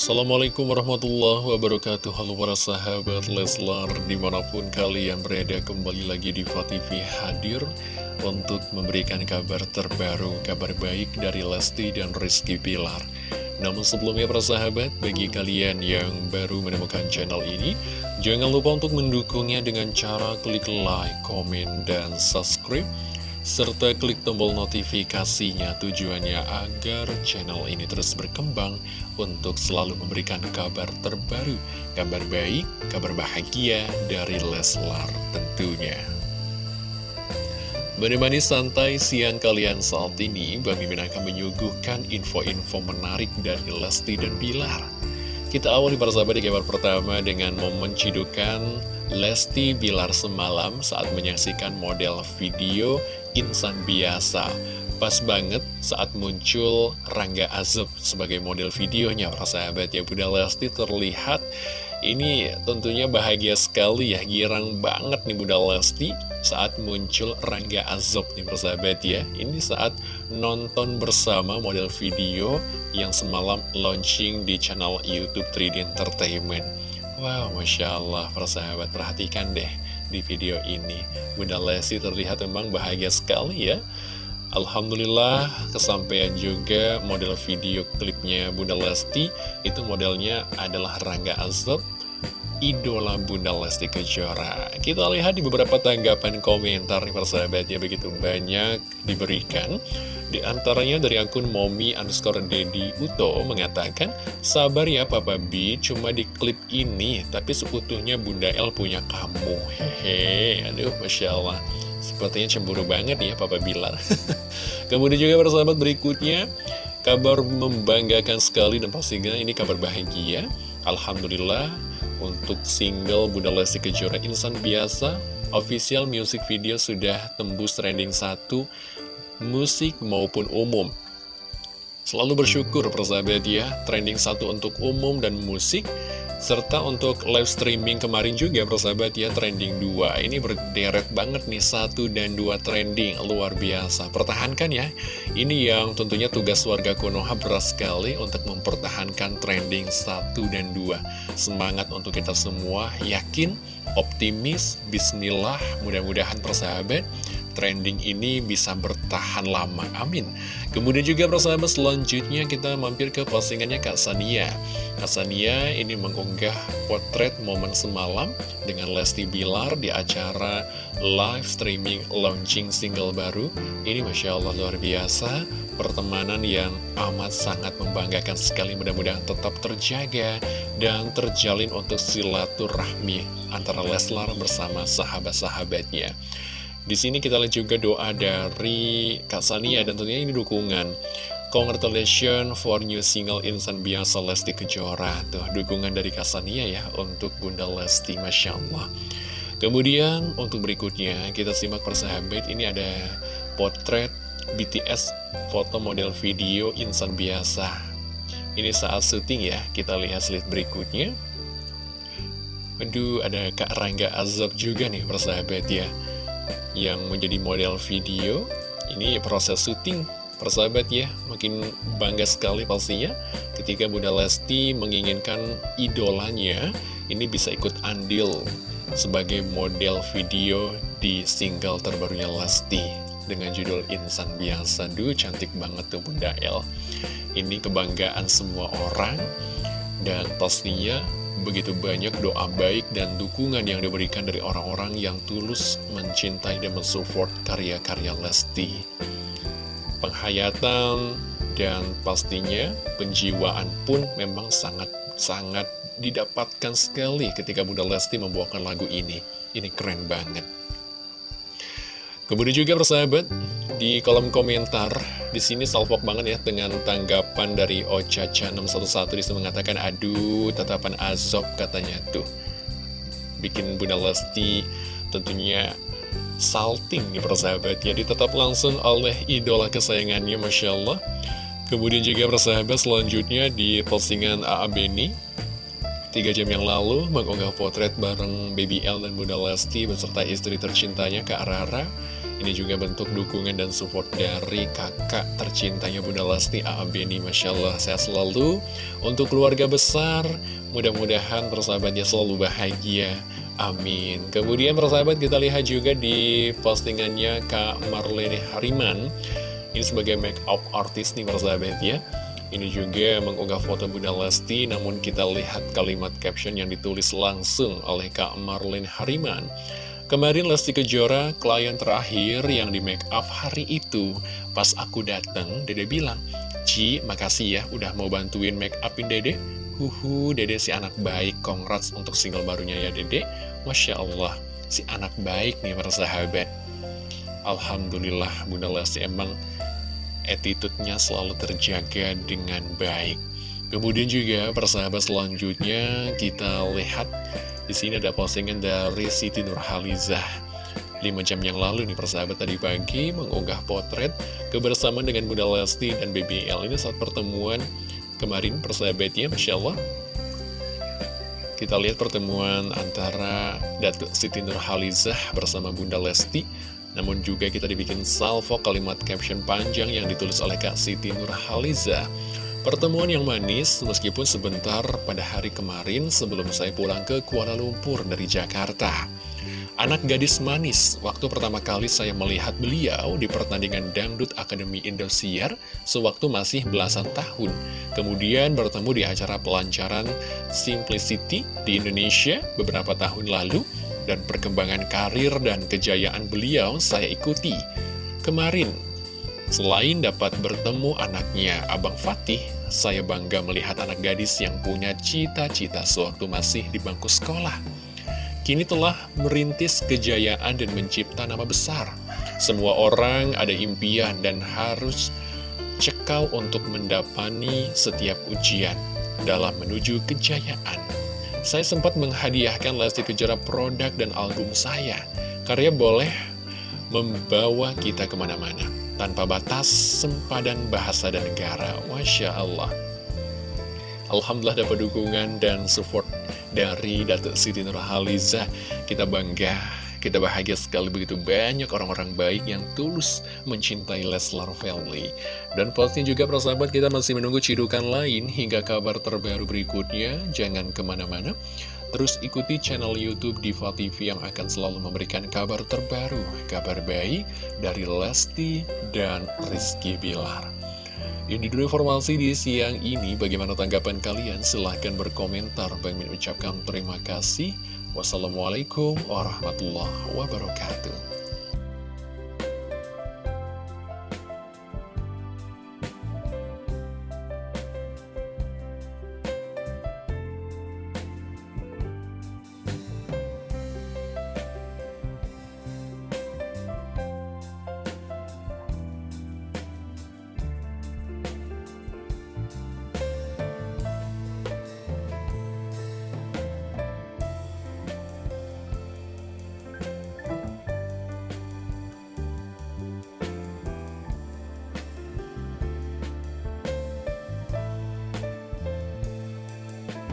Assalamualaikum warahmatullahi wabarakatuh. Halo para sahabat Leslar Di mana pun kalian berada kembali lagi di TV hadir Untuk memberikan kabar terbaru Kabar baik dari Lesti dan Rizky Pilar Namun sebelumnya para sahabat Bagi kalian yang baru menemukan channel ini Jangan lupa untuk mendukungnya dengan cara klik like, komen, dan subscribe serta klik tombol notifikasinya tujuannya agar channel ini terus berkembang untuk selalu memberikan kabar terbaru, kabar baik, kabar bahagia dari Leslar tentunya. Menemani santai siang kalian saat ini, Bang Mimin akan menyuguhkan info-info menarik dari Lesti dan Bilar. Kita awali sahabat di kabar pertama dengan momen cidukan Lesti Bilar semalam saat menyaksikan model video insan biasa. Pas banget saat muncul Rangga Azub sebagai model videonya para sahabat ya Bunda Lesti terlihat ini tentunya bahagia sekali ya, girang banget nih Bunda Lesti saat muncul Rangga Azob nih persahabat ya. Ini saat nonton bersama model video yang semalam launching di channel Youtube 3D Entertainment. Wow, Masya Allah, persahabat perhatikan deh di video ini. Bunda Lesti terlihat memang bahagia sekali ya. Alhamdulillah kesampaian juga model video klipnya Bunda Lesti Itu modelnya adalah Rangga Azab Idola Bunda Lesti Kejora Kita lihat di beberapa tanggapan komentar nih persahabat ya Begitu banyak diberikan Di antaranya dari akun Momi underscore Dedi Uto mengatakan Sabar ya Papa B, cuma di klip ini Tapi seutuhnya Bunda L punya kamu. Hehe, aduh Masya Allah. Sepertinya cemburu banget ya Papa Bilar. Kemudian juga persahabat berikutnya Kabar membanggakan sekali dan pastinya ini kabar bahagia. Alhamdulillah untuk single Bunda Lesti Kejora Insan Biasa Official music video sudah tembus trending satu Musik maupun umum. Selalu bersyukur persahabat ya Trending satu untuk umum dan musik serta untuk live streaming kemarin juga persahabat ya trending 2 Ini berderet banget nih satu dan dua trending luar biasa. Pertahankan ya Ini yang tentunya tugas warga Konoha berat sekali untuk mempertahankan trending satu dan dua. Semangat untuk kita semua yakin, optimis, bismillah Mudah-mudahan persahabat trending ini bisa bertahan lama, amin. Kemudian juga persahabat selanjutnya kita mampir ke postingannya Kak Sania. Kak Sania ini mengunggah potret momen semalam dengan Lesti Bilar di acara live streaming launching single baru. Ini Masya Allah luar biasa. Pertemanan yang amat sangat membanggakan sekali. Mudah-mudahan tetap terjaga dan terjalin untuk silaturahmi antara Leslar bersama sahabat-sahabatnya. Di sini kita lihat juga doa dari Kak Sania dan tentunya ini dukungan. Congratulations for new single Insan Biasa Lesti Kejora. Tuh dukungan dari Kak Sania ya untuk Bunda Lesti Masya Allah. Kemudian untuk berikutnya kita simak persahabat ini ada potret BTS foto model video Insan Biasa. Ini saat syuting ya kita lihat slide berikutnya. Aduh ada Kak Rangga Azab juga nih persahabat ya yang menjadi model video. Ini proses syuting persahabat ya makin bangga sekali pastinya. Ketika Bunda Lesti menginginkan idolanya ini bisa ikut andil sebagai model video di single terbarunya Lesti dengan judul Insan Biasa. Duh cantik banget tuh Bunda El. Ini kebanggaan semua orang dan pastinya begitu banyak doa baik dan dukungan yang diberikan dari orang-orang yang tulus mencintai dan mensupport karya-karya Lesti. Penghayatan dan pastinya penjiwaan pun memang sangat-sangat didapatkan sekali ketika Bunda Lesti membawakan lagu ini. Ini keren banget. Kemudian juga persahabat, di kolom komentar, di sini salvok banget ya dengan tanggapan dari Ocaca611 di situ mengatakan, aduh tatapan azab katanya tuh. Bikin Bunda Lesti tentunya salting nih persahabat ya, ditetap langsung oleh idola kesayangannya Masya Allah. Kemudian juga persahabat selanjutnya di postingan AA Beni Tiga jam yang lalu mengunggah potret bareng Baby L dan Bunda Lesti beserta istri tercintanya Kak Rara Ini juga bentuk dukungan dan support dari kakak tercintanya Bunda Lesti Aabeni Masya Allah sehat selalu. Untuk keluarga besar Mudah-mudahan persahabatnya selalu bahagia. Amin. Kemudian persahabat kita lihat juga di postingannya Kak Marlene Hariman. Ini sebagai make up artist nih persahabat ya. Ini juga mengunggah foto Bunda Lesti, namun kita lihat kalimat caption yang ditulis langsung oleh Kak Marlene Hariman. Kemarin Lesti Kejora, klien terakhir yang di make up hari itu. Pas aku dateng, Dede bilang, Ci, makasih ya udah mau bantuin make upin Dede. Huhu, Dede si anak baik, congrats untuk single barunya ya Dede. Masya Allah, si anak baik nih persahabat. Alhamdulillah Bunda Lesti emang attitude-nya selalu terjaga dengan baik. Kemudian juga persahabat selanjutnya kita lihat di sini ada postingan dari Siti Nurhalizah. 5 jam yang lalu nih persahabat tadi pagi mengunggah potret kebersamaan dengan Bunda Lesti dan BBL ini saat pertemuan kemarin persahabatnya Masya Allah. Kita lihat pertemuan antara Datuk Siti Nurhalizah bersama Bunda Lesti namun juga kita dibikin salvo kalimat caption panjang yang ditulis oleh Kak Siti Nurhalizah Pertemuan yang manis meskipun sebentar pada hari kemarin sebelum saya pulang ke Kuala Lumpur dari Jakarta. Anak gadis manis, waktu pertama kali saya melihat beliau di pertandingan Dangdut Akademi Indosiar sewaktu masih belasan tahun. Kemudian bertemu di acara pelancaran Simplicity di Indonesia beberapa tahun lalu dan perkembangan karir dan kejayaan beliau saya ikuti. Kemarin Selain dapat bertemu anaknya, Abang Fatih, saya bangga melihat anak gadis yang punya cita-cita sewaktu masih di bangku sekolah. Kini telah merintis kejayaan dan mencipta nama besar. Semua orang ada impian dan harus cekal untuk mendapani setiap ujian dalam menuju kejayaan. Saya sempat menghadiahkan Lesti Kejora produk dan album saya. Karya boleh membawa kita ke mana-mana tanpa batas, sempadan bahasa dan negara. Masya Allah. Alhamdulillah dapat dukungan dan support dari Datuk Siti Nurhaliza. Kita bangga, kita bahagia sekali begitu banyak orang-orang baik yang tulus mencintai Leslar Family. Dan pastinya juga persahabat kita masih menunggu cidukan lain hingga kabar terbaru berikutnya. Jangan ke mana-mana. Terus ikuti channel Youtube Diva TV yang akan selalu memberikan kabar terbaru, kabar baik dari Lesti dan Rizky Bilar. Ini dulu informasi di siang ini, bagaimana tanggapan kalian? Silahkan berkomentar. Bang Min ucapkan terima kasih. Wassalamualaikum warahmatullahi wabarakatuh.